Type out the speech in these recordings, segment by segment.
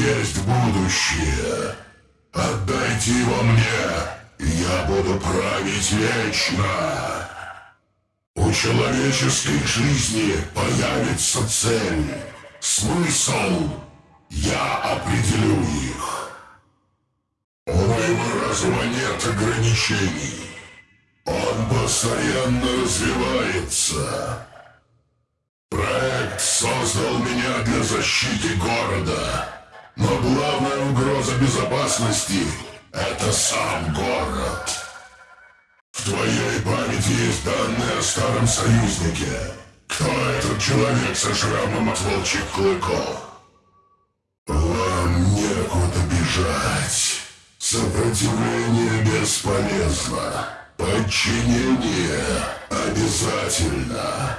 есть будущее. Отдайте его мне, и я буду править вечно. У человеческой жизни появится цель, смысл. Я определю их. У моего разума нет ограничений. Он постоянно развивается. Проект создал меня для защиты города. Но главная угроза безопасности — это сам город. В твоей памяти есть данные о старом союзнике. Кто этот человек со шрамом от волчьих клыков? Вам некуда бежать. Сопротивление бесполезно. Подчинение обязательно.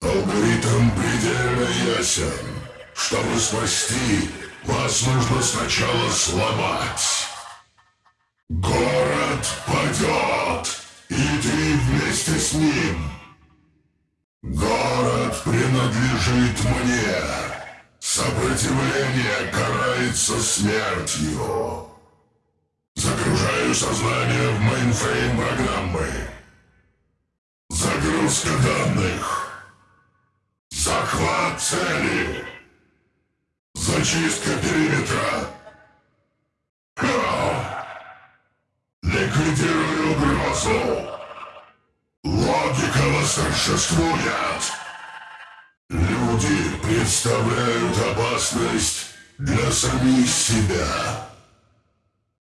Алгоритм предельно ясен. Чтобы спасти, вас нужно сначала сломать. Город падет, и ты вместе с ним. Город принадлежит мне. Сопротивление карается смертью. Загружаю сознание в мейнфрейм программы. Загрузка данных. Захват цели. Зачистка периметра. Ха! Ликвидирую угрозу. Логика восторжествует. Люди представляют опасность для самих себя.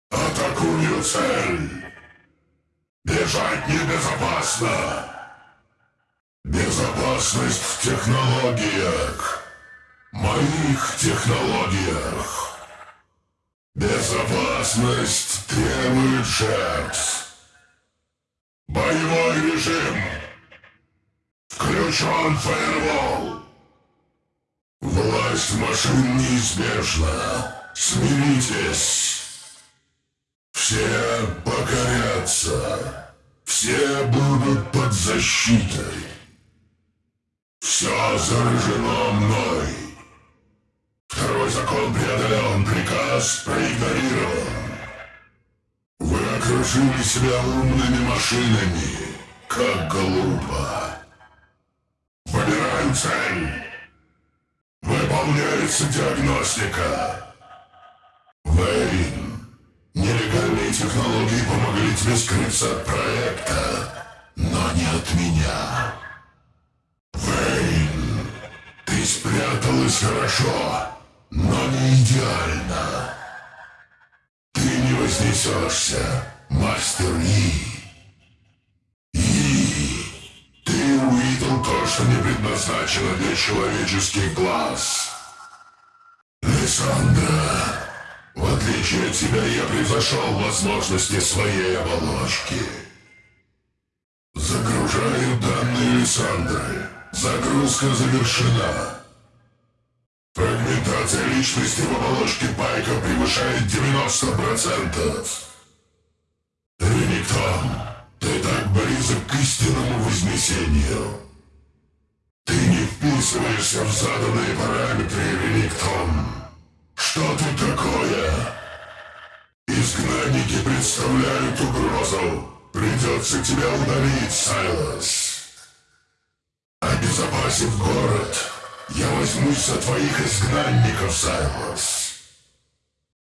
Атакую цель. Бежать небезопасно. Безопасность в технологиях. Моих технологиях. Безопасность требует жертв. Боевой режим. Включен фаервол. Власть машин неизбежна. Смиритесь. Все покорятся. Все будут под защитой. Все заражено мной. Второй закон преодолен, приказ проигнорирован. Вы окружили себя умными машинами. Как глупо. Выбираю цель. Выполняется диагностика. Вейн, нелегальные технологии помогли тебе скрыться от проекта, но не от меня. Вейн, ты спряталась хорошо, но не идеально. Ты не вознесешься, мастер И. И. Ты увидел то, что не предназначено для человеческих глаз. Лиссандра, в отличие от тебя, я превзошел возможности своей оболочки. Загружаю данные Лиссандры. Загрузка завершена. Фрагментация личности в оболочке Пайка превышает 90%. Ремиктон, ты так близок к истинному вознесению. Ты не вписываешься в заданные параметры, Ремиктон. Что тут такое? Изгнанники представляют угрозу. Придется тебя удалить, Сайлос. Обезопасив город, я возьмусь за твоих изгнанников, Сайлос.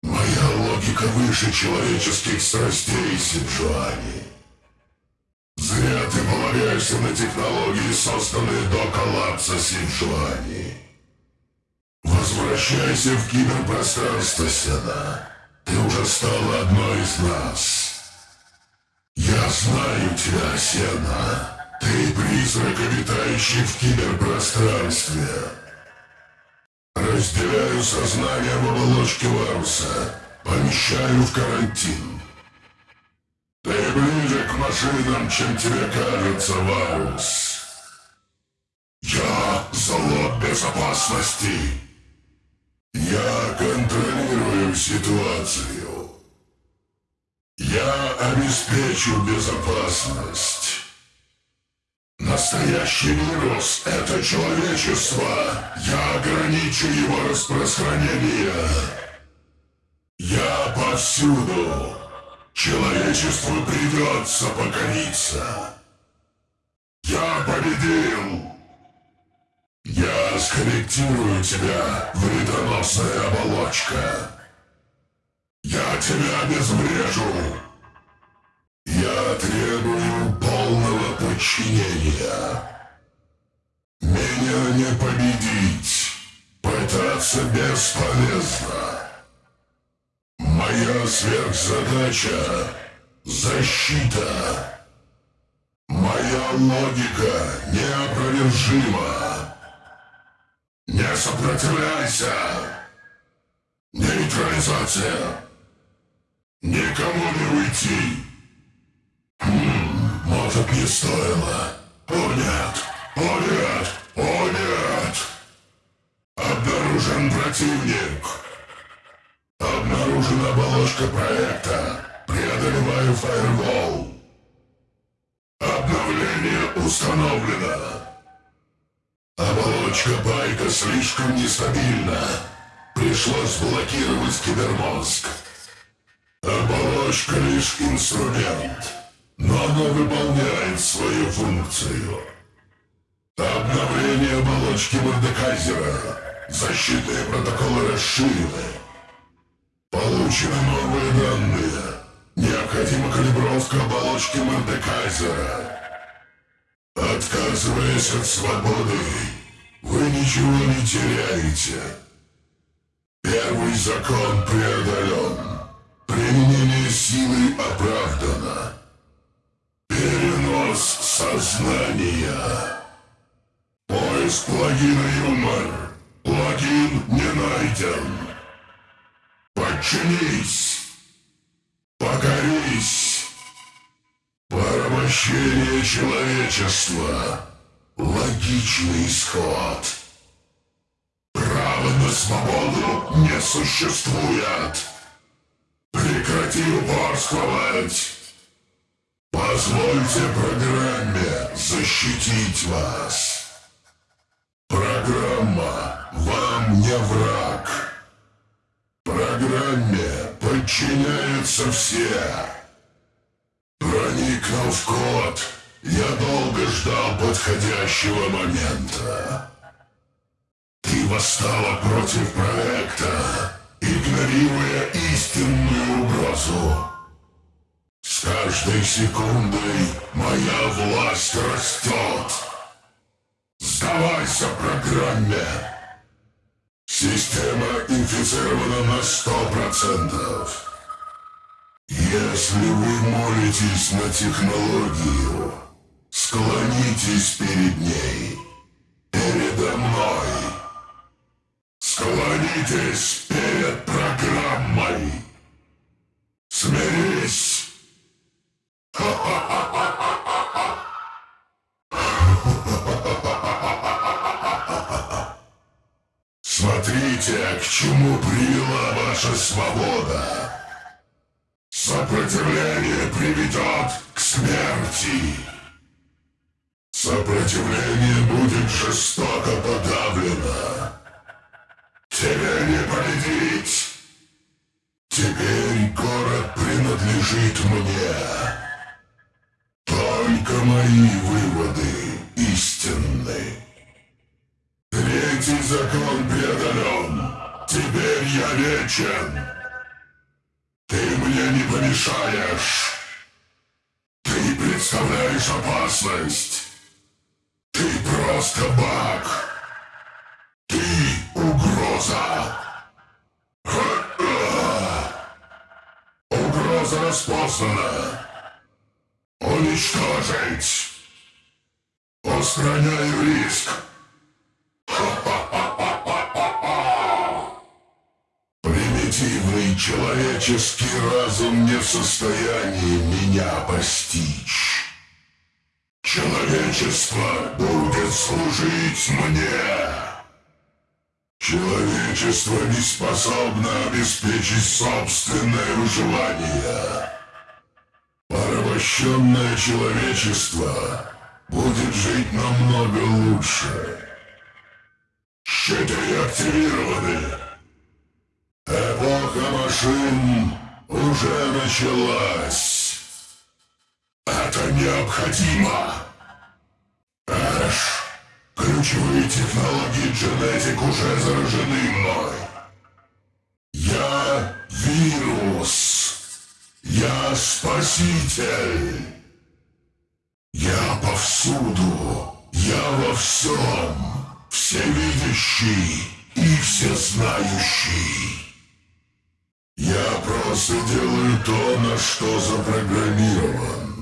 Моя логика выше человеческих страстей, Сиджуани. Зря ты полагаешься на технологии, созданные до коллапса Сиджуани. Возвращайся в киберпространство, Сена. Ты уже стала одной из нас. Я знаю тебя, Сена. Ты призрак, обитающий в киберпространстве. Разделяю сознание в оболочке Варуса. Помещаю в карантин. Ты ближе к машинам, чем тебе кажется, Варус. Я залог безопасности. Я контролирую ситуацию. Я обеспечу безопасность. Настоящий вирус — это человечество. Я ограничу его распространение. Я повсюду. Человечеству придется покориться. Я победил. Я скорректирую тебя, вредоносная оболочка. Я тебя обезврежу. Я требую подчинения. Меня не победить. Пытаться бесполезно. Моя сверхзадача — защита. Моя логика неопровержима. Не сопротивляйся. Нейтрализация. Никому не уйти. Может, не стоило. О нет, о нет, о нет. Обнаружен противник. Обнаружена оболочка проекта. Преодолеваю фаервол. Обновление установлено. Оболочка байка слишком нестабильна. Пришлось блокировать кибермозг. Оболочка лишь инструмент, но она выполняет свою функцию. Обновление оболочки Мордекайзера. Защитные протоколы расширены. Получены новые данные. Необходима калибровка оболочки Мордекайзера. Отказываясь от свободы, вы ничего не теряете. Первый закон преодолен. Поиск плагина юмор. Плагин не найден. Подчинись. Покорись. Порабощение человечества. Логичный исход. Права на свободу не существует. Прекрати упорствовать. Позвольте программе защитить вас. Программа вам не враг. Программе подчиняются все. Проникнув в код, я долго ждал подходящего момента. Ты восстала против проекта, игнорируя истинную угрозу. С каждой секундой моя власть растет. Сдавайся программе. Система инфицирована на сто процентов. Если вы молитесь на технологию, склонитесь перед ней, передо мной. Склонитесь перед. Свобода. Сопротивление приведет к смерти. Сопротивление будет жестоко подавлено. Тебя не победить. Теперь город принадлежит мне. Только мои выводы истинны. Третий закон преодолен. Теперь я вечен. Ты мне не помешаешь. Ты представляешь опасность. Ты просто баг. Ты угроза. Угроза распознана. Уничтожить. Устраняю риск. Примитивный человеческий разум не в состоянии меня постичь. Человечество будет служить мне. Человечество не способно обеспечить собственное выживание. Порабощенное человечество будет жить намного лучше. Щиты активированы. Эпоха машин уже началась. Это необходимо. Эш, ключевые технологии Genetic уже заражены мной. Я вирус. Я спаситель. Я повсюду. Я во всем. Всевидящий и всезнающий. Я просто делаю то, на что запрограммирован.